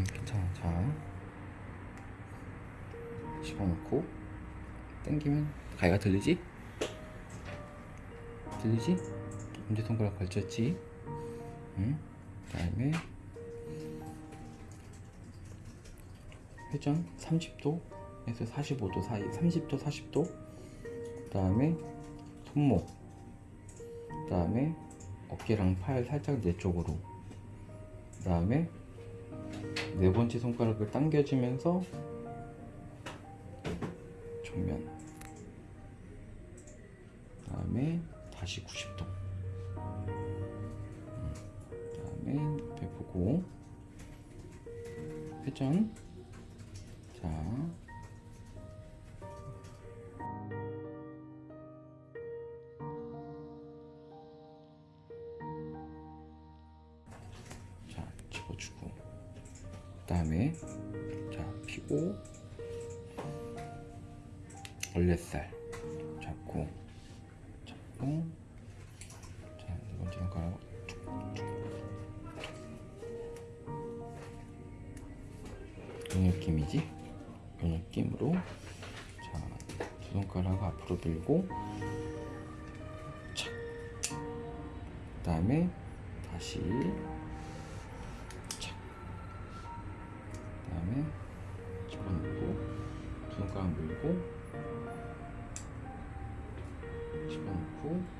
응, 괜찮아. 자, 집어넣고 당기면 가위가 들리지? 들리지? 엄지 손가락 걸쳤지? 응? 그 다음에 회전 30도에서 45도 사이, 30도, 40도. 그 다음에 손목. 그 다음에 어깨랑 팔 살짝 내 쪽으로. 그 다음에 네 번째 손가락을 당겨주면서 정면. 그 다음에 다시 90도. 그 다음에 옆에 보고 회전. 자. 자, 집어주고. 그 다음에 자, 피고 얼레살 잡고 잡고. 자, 네 번째 손가락 이 느낌이지? 이 느낌으로. 자, 두 손가락 앞으로 밀고. 착. 그 다음에 다시 두 손가락 밀고 집어넣고